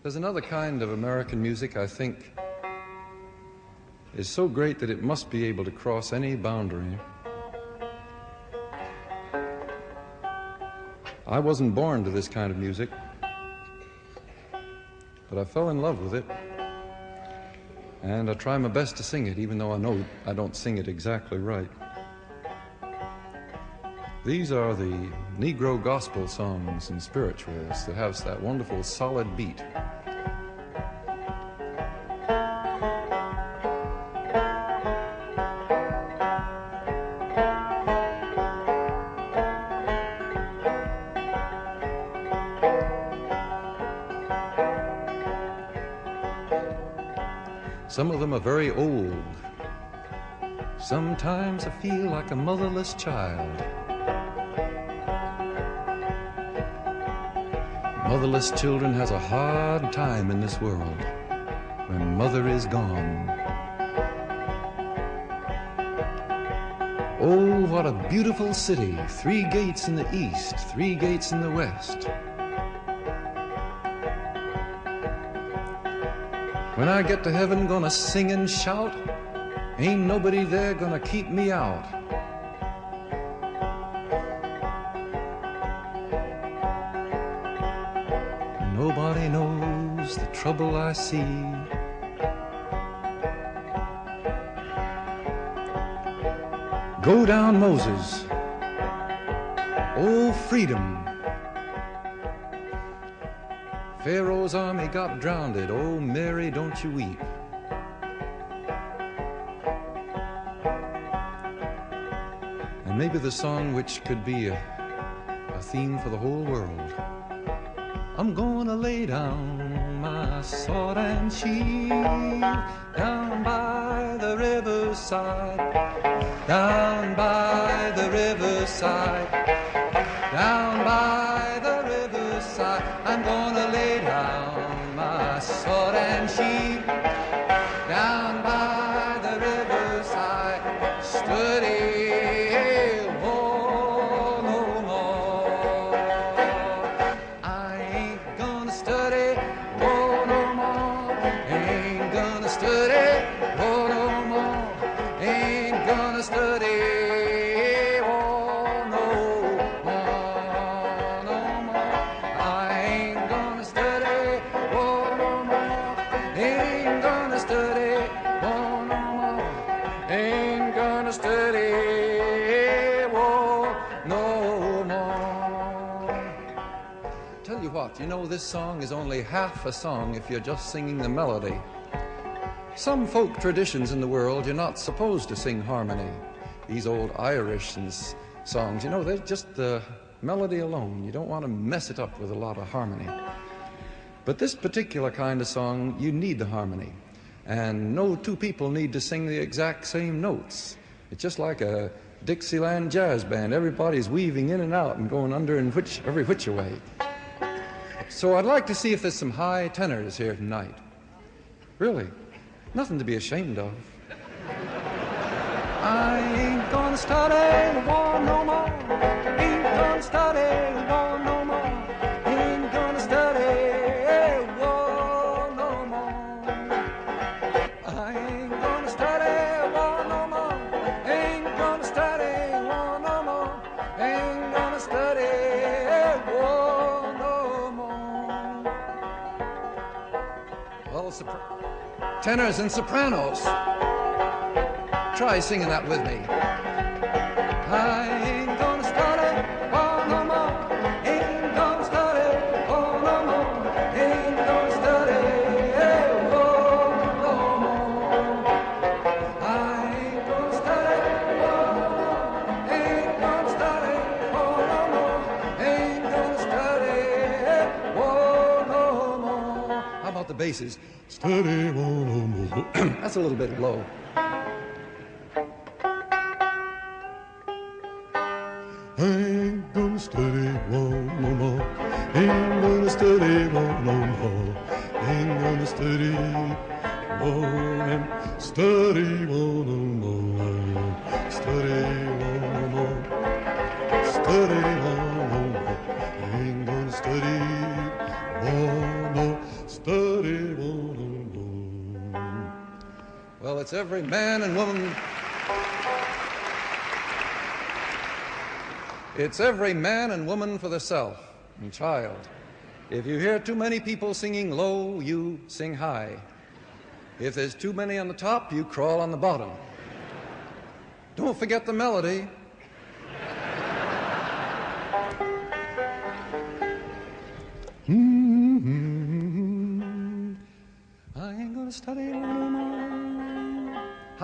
There's another kind of American music I think is so great that it must be able to cross any boundary. I wasn't born to this kind of music, but I fell in love with it. And I try my best to sing it, even though I know I don't sing it exactly right. These are the Negro gospel songs and spirituals that have that wonderful solid beat. Some of them are very old. Sometimes I feel like a motherless child. Motherless children has a hard time in this world when mother is gone. Oh, what a beautiful city. Three gates in the east, three gates in the west. When I get to heaven, gonna sing and shout. Ain't nobody there gonna keep me out. Trouble I see. Go down, Moses. Oh, freedom. Pharaoh's army got drowned. Oh, Mary, don't you weep. And maybe the song which could be a, a theme for the whole world. I'm gonna lay down sword and shield down by the riverside, down by the riverside, down by the riverside. I'm gonna lay down my sword and shield down by the riverside, study. This song is only half a song if you're just singing the melody. Some folk traditions in the world, you're not supposed to sing harmony. These old Irish songs, you know, they're just the melody alone. You don't want to mess it up with a lot of harmony. But this particular kind of song, you need the harmony. And no two people need to sing the exact same notes. It's just like a Dixieland jazz band. Everybody's weaving in and out and going under and which, every which way. So I'd like to see if there's some high tenors here tonight. Really, nothing to be ashamed of. I ain't gonna war no more. Ain't gonna war no more. Sopra- tenors and sopranos. Try singing that with me. I ain't gonna study war oh, no more. Ain't gonna study war oh, no more. Ain't gonna study war oh, no more. I ain't gonna study war no more. Ain't gonna study war no more. Ain't gonna study war no more. How about the basses? Study war no more. That's a little bit low. Ain't gonna study one no more. Ain't gonna study one no more. Ain't gonna study one and study one no more. Study one no more. Study one it's every man and woman. It's every man and woman for theirself and child. If you hear too many people singing low, you sing high. If there's too many on the top, you crawl on the bottom. Don't forget the melody. Hmm, hmm, hmm, hmm. I ain't gonna study one more.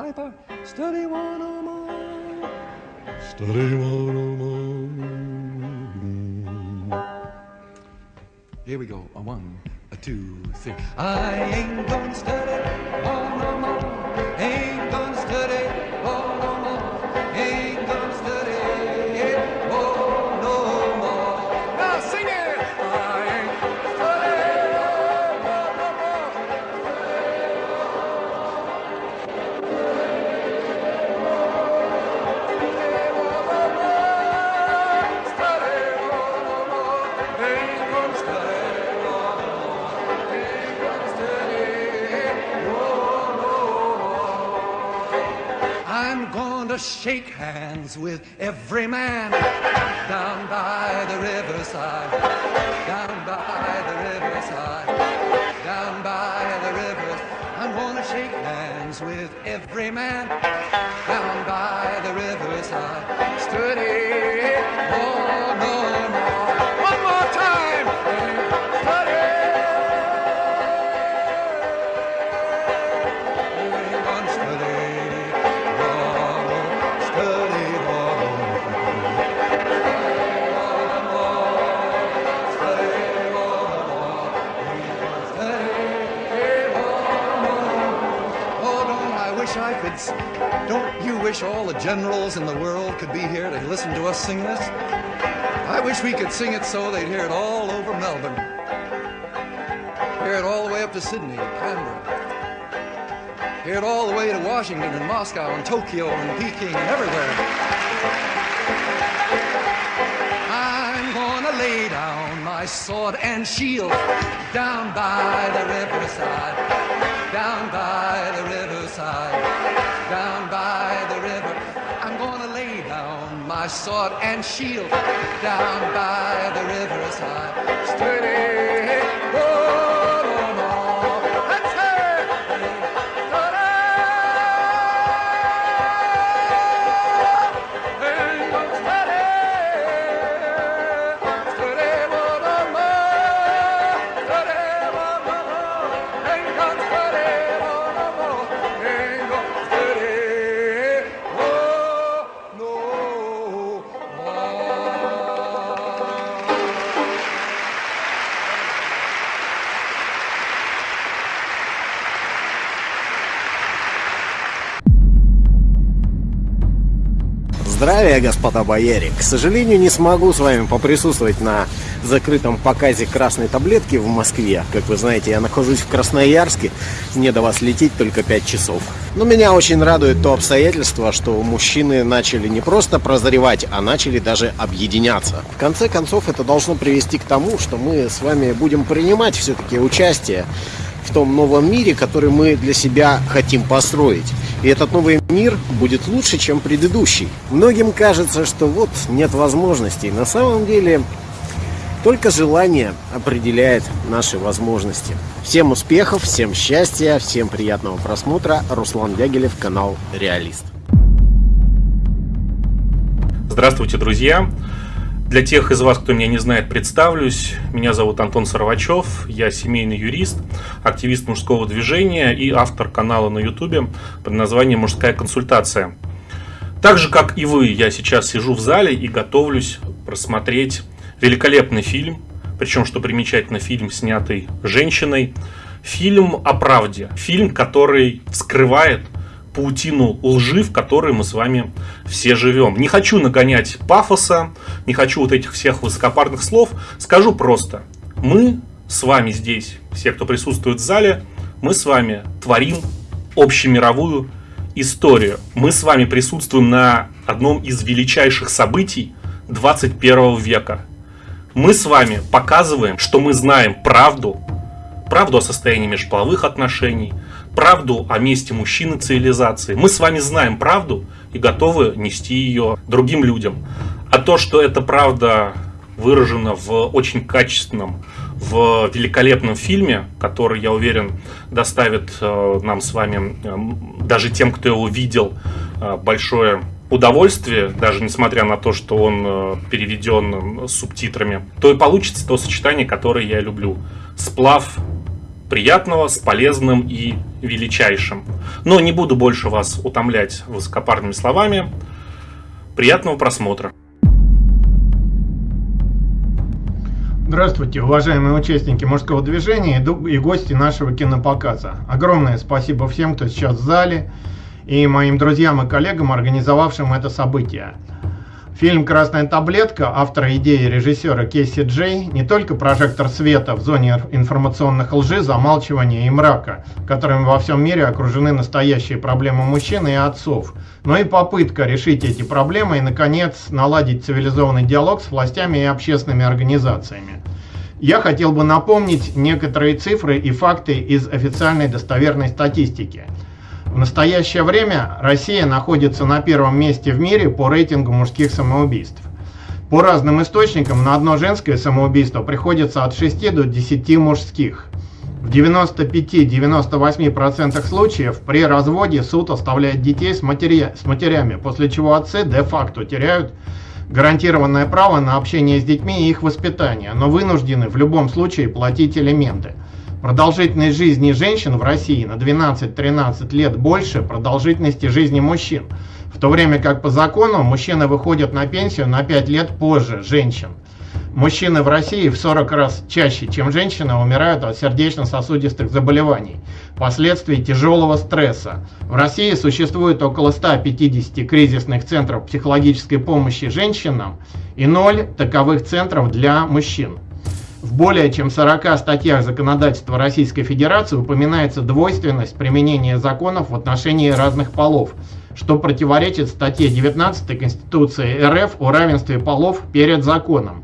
Hyper, study one more. Study one more. Here we go. A one, a two, three. I ain't gonna study one no more. Shake hands with every man down by the riverside, down by the riverside, down by the river. I'm to shake hands with every man down by the riverside. Steady, oh no generals in the world could be here to listen to us sing this? I wish we could sing it so they'd hear it all over Melbourne. Hear it all the way up to Sydney, Canberra. Hear it all the way to Washington and Moscow and Tokyo and Peking and everywhere. I'm gonna lay down my sword and shield down by the riverside, down by the riverside, down by the river. I'm gonna lay down my sword and shield down by the riverside. Steady, Здравия, господа бояре! К сожалению, не смогу с вами поприсутствовать на закрытом показе красной таблетки в Москве. Как вы знаете, я нахожусь в Красноярске, мне до вас лететь только 5 часов. Но меня очень радует то обстоятельство, что мужчины начали не просто прозревать, а начали даже объединяться. В конце концов, это должно привести к тому, что мы с вами будем принимать все-таки участие в том новом мире, который мы для себя хотим построить. И этот новый мир будет лучше, чем предыдущий. Многим кажется, что вот нет возможностей. На самом деле только желание определяет наши возможности. Всем успехов, всем счастья, всем приятного просмотра. Руслан Дягилев, канал Реалист. Здравствуйте, друзья! Для тех из вас, кто меня не знает, представлюсь. Меня зовут Антон Саровачев, я семейный юрист, активист мужского движения и автор канала на ютубе под названием «Мужская консультация». Так же, как и вы, я сейчас сижу в зале и готовлюсь просмотреть великолепный фильм, причем, что примечательно, фильм, снятый женщиной, фильм о правде, фильм, который вскрывает паутину лжи, в которой мы с вами все живем. Не хочу нагонять пафоса, не хочу вот этих всех высокопарных слов. Скажу просто. Мы с вами здесь, все, кто присутствует в зале, мы с вами творим общемировую историю. Мы с вами присутствуем на одном из величайших событий 21 века. Мы с вами показываем, что мы знаем правду, правду о состоянии межполовых отношений, правду о месте мужчины цивилизации. Мы с вами знаем правду и готовы нести ее другим людям. А то, что эта правда выражена в очень качественном, в великолепном фильме, который, я уверен, доставит э, нам с вами, э, даже тем, кто его видел, э, большое удовольствие, даже несмотря на то, что он переведен субтитрами, то и получится то сочетание, которое я люблю. Сплав приятного с полезным и величайшим. Но не буду больше вас утомлять высокопарными словами. Приятного просмотра. Здравствуйте, уважаемые участники мужского движения и гости нашего кинопоказа. Огромное спасибо всем, кто сейчас в зале и моим друзьям и коллегам, организовавшим это событие. Фильм «Красная таблетка» автора идеи режиссера Кейси Джей не только прожектор света в зоне информационных лжи, замалчивания и мрака, которыми во всем мире окружены настоящие проблемы мужчин и отцов, но и попытка решить эти проблемы и, наконец, наладить цивилизованный диалог с властями и общественными организациями. Я хотел бы напомнить некоторые цифры и факты из официальной достоверной статистики – в настоящее время Россия находится на первом месте в мире по рейтингу мужских самоубийств. По разным источникам на одно женское самоубийство приходится от 6 до 10 мужских. В 95-98% случаев при разводе суд оставляет детей с, матери... с матерями, после чего отцы де-факто теряют гарантированное право на общение с детьми и их воспитание, но вынуждены в любом случае платить элементы. Продолжительность жизни женщин в России на 12-13 лет больше продолжительности жизни мужчин, в то время как по закону мужчины выходят на пенсию на 5 лет позже женщин. Мужчины в России в 40 раз чаще, чем женщины, умирают от сердечно-сосудистых заболеваний, последствий тяжелого стресса. В России существует около 150 кризисных центров психологической помощи женщинам и 0 таковых центров для мужчин. В более чем 40 статьях законодательства Российской Федерации упоминается двойственность применения законов в отношении разных полов, что противоречит статье 19 Конституции РФ о равенстве полов перед законом.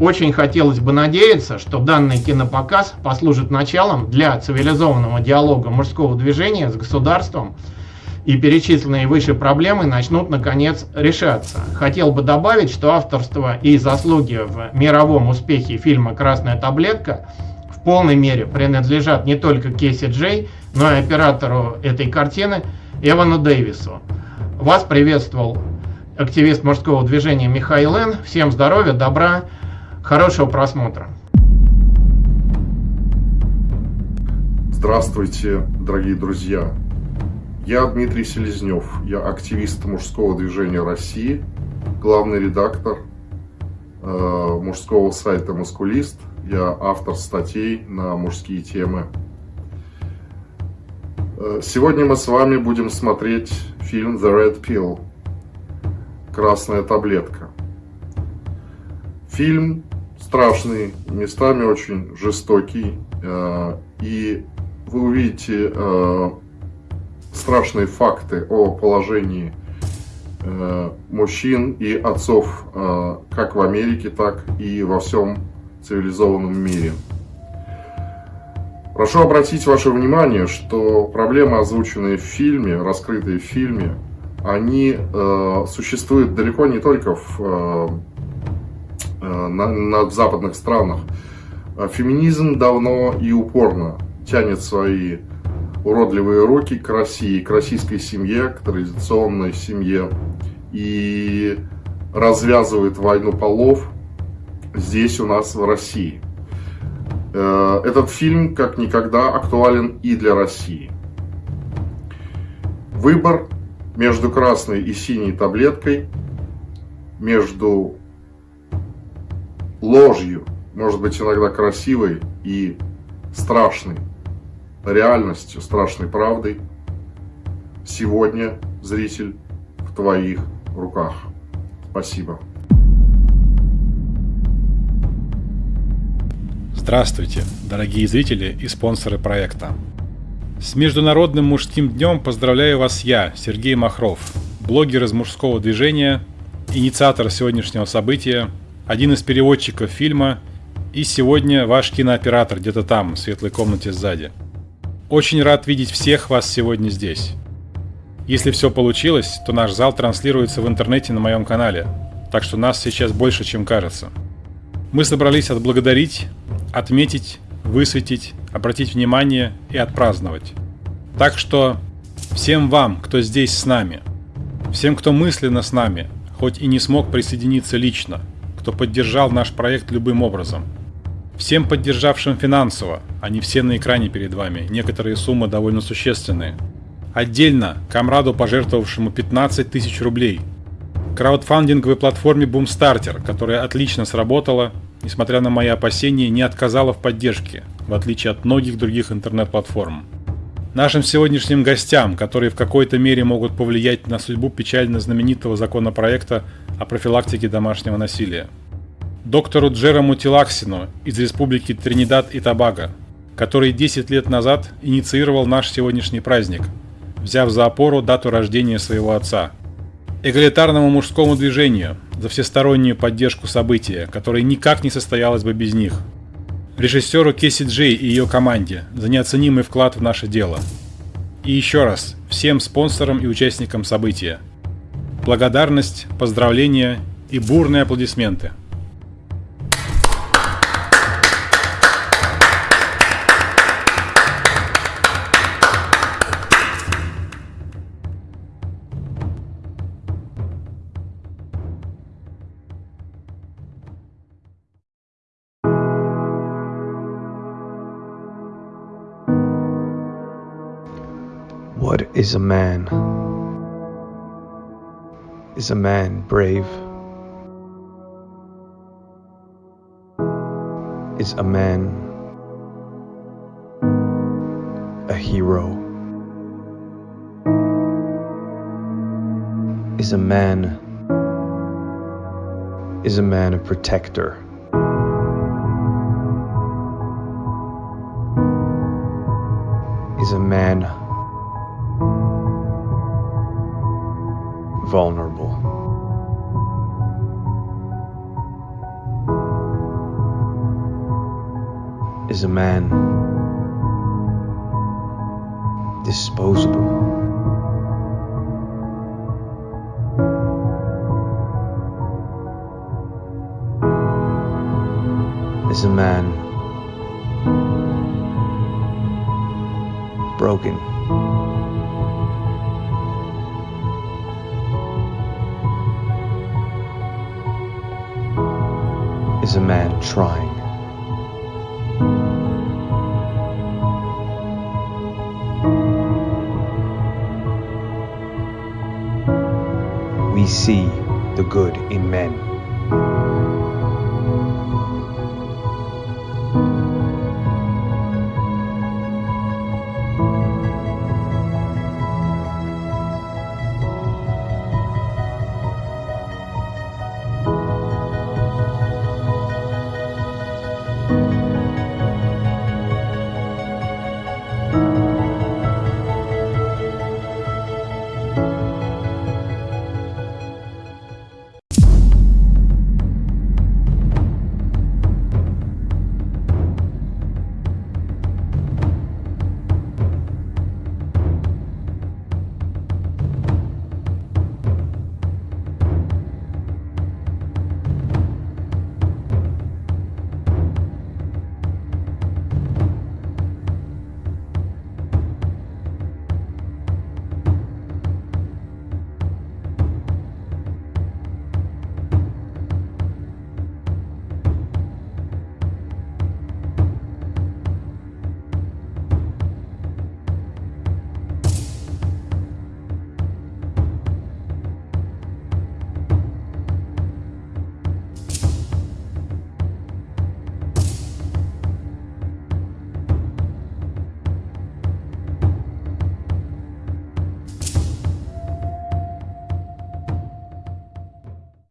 Очень хотелось бы надеяться, что данный кинопоказ послужит началом для цивилизованного диалога мужского движения с государством и перечисленные выше проблемы начнут наконец решаться. Хотел бы добавить, что авторство и заслуги в мировом успехе фильма «Красная таблетка» в полной мере принадлежат не только Кейси Джей, но и оператору этой картины Эвану Дэвису. Вас приветствовал активист мужского движения Михаил Н. Всем здоровья, добра, хорошего просмотра. Здравствуйте, дорогие друзья! Я Дмитрий Селезнев, я активист мужского движения России, главный редактор э, мужского сайта «Мускулист», я автор статей на мужские темы. Э, сегодня мы с вами будем смотреть фильм «The Red Pill» «Красная таблетка». Фильм страшный, местами очень жестокий, э, и вы увидите э, страшные факты о положении э, мужчин и отцов э, как в Америке, так и во всем цивилизованном мире. Прошу обратить ваше внимание, что проблемы, озвученные в фильме, раскрытые в фильме, они э, существуют далеко не только в, э, э на, на, в западных странах. Феминизм давно и упорно тянет свои уродливые руки к России, к российской семье, к традиционной семье и развязывает войну полов здесь у нас в России. Э, этот фильм как никогда актуален и для России. Выбор между красной и синей таблеткой, между ложью, может быть иногда красивой и страшной, реальностью, страшной правдой. Сегодня, зритель, в твоих руках. Спасибо. Здравствуйте, дорогие зрители и спонсоры проекта. С Международным мужским днем поздравляю вас я, Сергей Махров, блогер из мужского движения, инициатор сегодняшнего события, один из переводчиков фильма и сегодня ваш кинооператор где-то там, в светлой комнате сзади – Очень рад видеть всех вас сегодня здесь. Если все получилось, то наш зал транслируется в интернете на моем канале, так что нас сейчас больше, чем кажется. Мы собрались отблагодарить, отметить, высветить, обратить внимание и отпраздновать. Так что всем вам, кто здесь с нами, всем, кто мысленно с нами, хоть и не смог присоединиться лично, кто поддержал наш проект любым образом – Всем поддержавшим финансово, они все на экране перед вами, некоторые суммы довольно существенные. Отдельно Камраду, пожертвовавшему 15 тысяч рублей. Краудфандинговой платформе Boomstarter, которая отлично сработала, несмотря на мои опасения, не отказала в поддержке, в отличие от многих других интернет-платформ. Нашим сегодняшним гостям, которые в какой-то мере могут повлиять на судьбу печально знаменитого законопроекта о профилактике домашнего насилия – доктору Джерому Тилаксину из Республики Тринидад и Тобаго, который 10 лет назад инициировал наш сегодняшний праздник, взяв за опору дату рождения своего отца. Эгалитарному мужскому движению за всестороннюю поддержку события, которое никак не состоялось бы без них. Режиссеру Кесси Джей и ее команде за неоценимый вклад в наше дело. И еще раз всем спонсорам и участникам события. Благодарность, поздравления и бурные аплодисменты – is a man? Is a man brave? Is a man a hero? Is a man is a man a protector? Is a man vulnerable. Is a man disposable? Is a man broken? Is a man trying. We see the good in men.